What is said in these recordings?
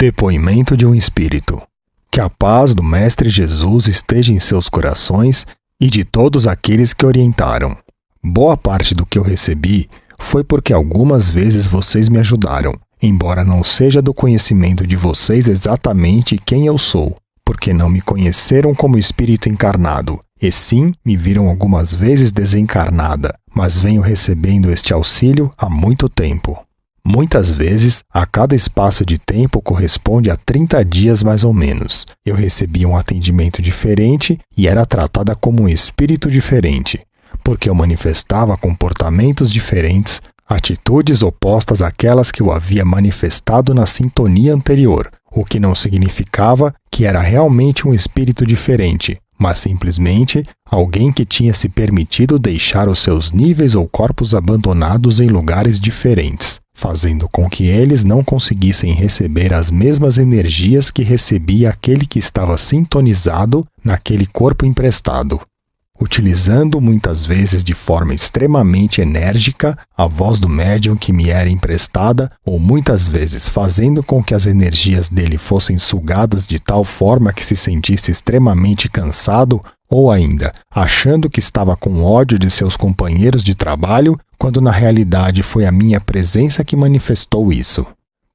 Depoimento de um Espírito. Que a paz do Mestre Jesus esteja em seus corações e de todos aqueles que orientaram. Boa parte do que eu recebi foi porque algumas vezes vocês me ajudaram, embora não seja do conhecimento de vocês exatamente quem eu sou, porque não me conheceram como espírito encarnado, e sim me viram algumas vezes desencarnada, mas venho recebendo este auxílio há muito tempo. Muitas vezes, a cada espaço de tempo corresponde a 30 dias mais ou menos. Eu recebia um atendimento diferente e era tratada como um espírito diferente, porque eu manifestava comportamentos diferentes, atitudes opostas àquelas que eu havia manifestado na sintonia anterior, o que não significava que era realmente um espírito diferente, mas simplesmente alguém que tinha se permitido deixar os seus níveis ou corpos abandonados em lugares diferentes fazendo com que eles não conseguissem receber as mesmas energias que recebia aquele que estava sintonizado naquele corpo emprestado. Utilizando muitas vezes de forma extremamente enérgica a voz do médium que me era emprestada, ou muitas vezes fazendo com que as energias dele fossem sugadas de tal forma que se sentisse extremamente cansado ou ainda achando que estava com ódio de seus companheiros de trabalho, quando na realidade foi a minha presença que manifestou isso.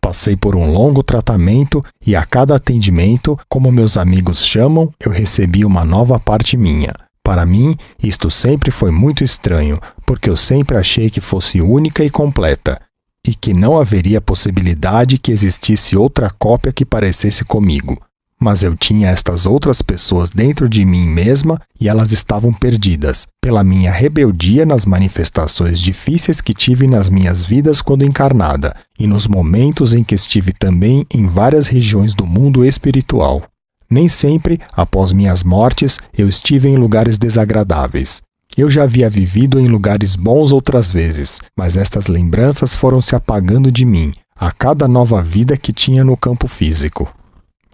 Passei por um longo tratamento e a cada atendimento, como meus amigos chamam, eu recebi uma nova parte minha. Para mim, isto sempre foi muito estranho, porque eu sempre achei que fosse única e completa, e que não haveria possibilidade que existisse outra cópia que parecesse comigo mas eu tinha estas outras pessoas dentro de mim mesma e elas estavam perdidas, pela minha rebeldia nas manifestações difíceis que tive nas minhas vidas quando encarnada, e nos momentos em que estive também em várias regiões do mundo espiritual. Nem sempre, após minhas mortes, eu estive em lugares desagradáveis. Eu já havia vivido em lugares bons outras vezes, mas estas lembranças foram se apagando de mim, a cada nova vida que tinha no campo físico.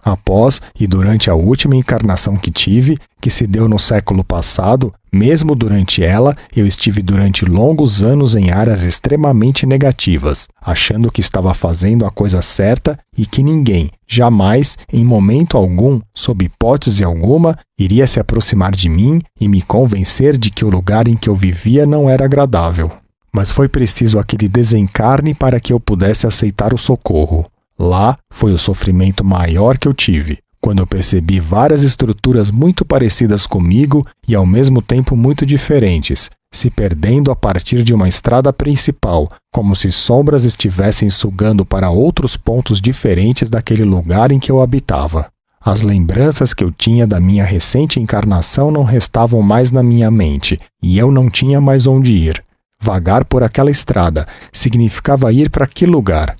Após e durante a última encarnação que tive, que se deu no século passado, mesmo durante ela, eu estive durante longos anos em áreas extremamente negativas, achando que estava fazendo a coisa certa e que ninguém, jamais, em momento algum, sob hipótese alguma, iria se aproximar de mim e me convencer de que o lugar em que eu vivia não era agradável. Mas foi preciso aquele desencarne para que eu pudesse aceitar o socorro. Lá foi o sofrimento maior que eu tive, quando eu percebi várias estruturas muito parecidas comigo e ao mesmo tempo muito diferentes, se perdendo a partir de uma estrada principal, como se sombras estivessem sugando para outros pontos diferentes daquele lugar em que eu habitava. As lembranças que eu tinha da minha recente encarnação não restavam mais na minha mente, e eu não tinha mais onde ir. Vagar por aquela estrada significava ir para que lugar?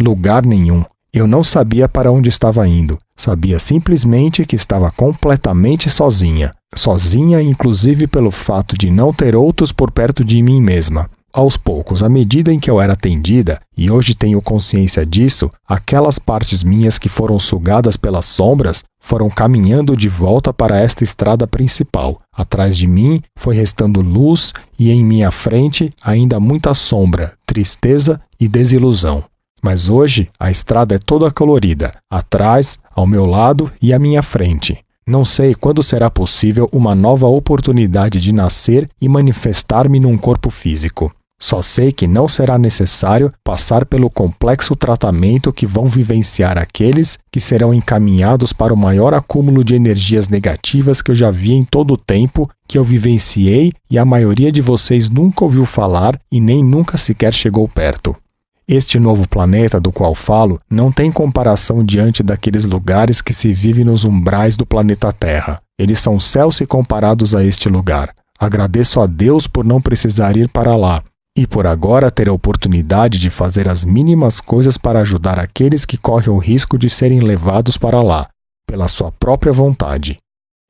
Lugar nenhum. Eu não sabia para onde estava indo. Sabia simplesmente que estava completamente sozinha. Sozinha, inclusive pelo fato de não ter outros por perto de mim mesma. Aos poucos, à medida em que eu era atendida, e hoje tenho consciência disso, aquelas partes minhas que foram sugadas pelas sombras foram caminhando de volta para esta estrada principal. Atrás de mim foi restando luz e em minha frente ainda muita sombra, tristeza e desilusão. Mas hoje a estrada é toda colorida, atrás, ao meu lado e à minha frente. Não sei quando será possível uma nova oportunidade de nascer e manifestar-me num corpo físico. Só sei que não será necessário passar pelo complexo tratamento que vão vivenciar aqueles que serão encaminhados para o maior acúmulo de energias negativas que eu já vi em todo o tempo que eu vivenciei e a maioria de vocês nunca ouviu falar e nem nunca sequer chegou perto. Este novo planeta do qual falo não tem comparação diante daqueles lugares que se vive nos umbrais do planeta Terra. Eles são céus se comparados a este lugar. Agradeço a Deus por não precisar ir para lá e por agora ter a oportunidade de fazer as mínimas coisas para ajudar aqueles que correm o risco de serem levados para lá, pela sua própria vontade.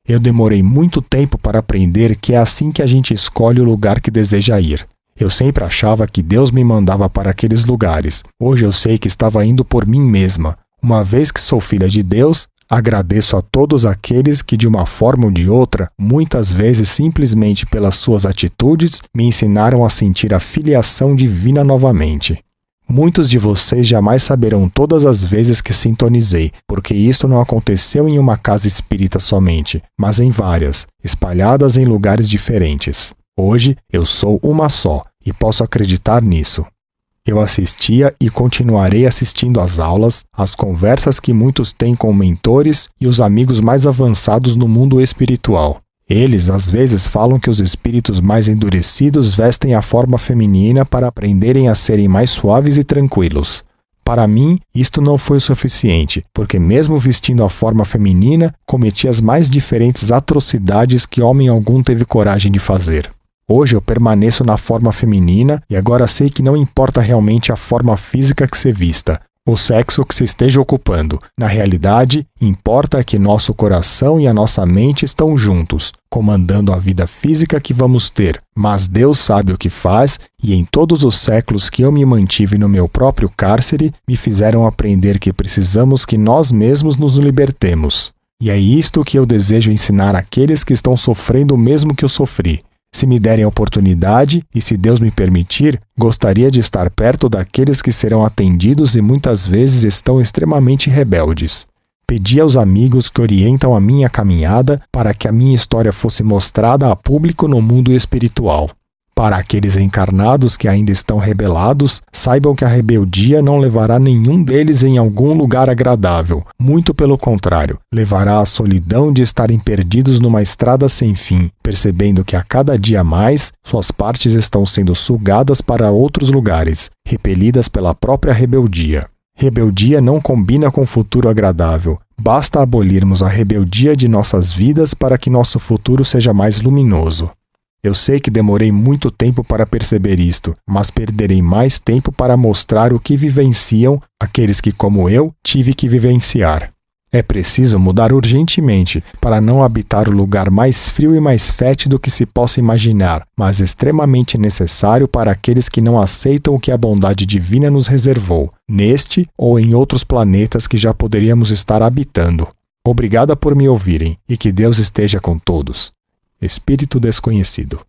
Eu demorei muito tempo para aprender que é assim que a gente escolhe o lugar que deseja ir. Eu sempre achava que Deus me mandava para aqueles lugares. Hoje eu sei que estava indo por mim mesma. Uma vez que sou filha de Deus, agradeço a todos aqueles que, de uma forma ou de outra, muitas vezes simplesmente pelas suas atitudes, me ensinaram a sentir a filiação divina novamente. Muitos de vocês jamais saberão todas as vezes que sintonizei, porque isto não aconteceu em uma casa espírita somente, mas em várias, espalhadas em lugares diferentes. Hoje eu sou uma só e posso acreditar nisso. Eu assistia e continuarei assistindo às aulas, às conversas que muitos têm com mentores e os amigos mais avançados no mundo espiritual. Eles às vezes falam que os espíritos mais endurecidos vestem a forma feminina para aprenderem a serem mais suaves e tranquilos. Para mim, isto não foi o suficiente, porque, mesmo vestindo a forma feminina, cometi as mais diferentes atrocidades que homem algum teve coragem de fazer. Hoje eu permaneço na forma feminina e agora sei que não importa realmente a forma física que se vista, o sexo que se esteja ocupando. Na realidade, importa que nosso coração e a nossa mente estão juntos, comandando a vida física que vamos ter. Mas Deus sabe o que faz, e em todos os séculos que eu me mantive no meu próprio cárcere, me fizeram aprender que precisamos que nós mesmos nos libertemos. E é isto que eu desejo ensinar àqueles que estão sofrendo o mesmo que eu sofri. Se me derem oportunidade e se Deus me permitir, gostaria de estar perto daqueles que serão atendidos e muitas vezes estão extremamente rebeldes. Pedi aos amigos que orientam a minha caminhada para que a minha história fosse mostrada a público no mundo espiritual. Para aqueles encarnados que ainda estão rebelados, saibam que a rebeldia não levará nenhum deles em algum lugar agradável. Muito pelo contrário, levará à solidão de estarem perdidos numa estrada sem fim, percebendo que a cada dia mais suas partes estão sendo sugadas para outros lugares, repelidas pela própria rebeldia. Rebeldia não combina com futuro agradável. Basta abolirmos a rebeldia de nossas vidas para que nosso futuro seja mais luminoso. Eu sei que demorei muito tempo para perceber isto, mas perderei mais tempo para mostrar o que vivenciam aqueles que, como eu, tive que vivenciar. É preciso mudar urgentemente para não habitar o lugar mais frio e mais fétido que se possa imaginar, mas extremamente necessário para aqueles que não aceitam o que a bondade divina nos reservou, neste ou em outros planetas que já poderíamos estar habitando. Obrigada por me ouvirem e que Deus esteja com todos. Espírito desconhecido.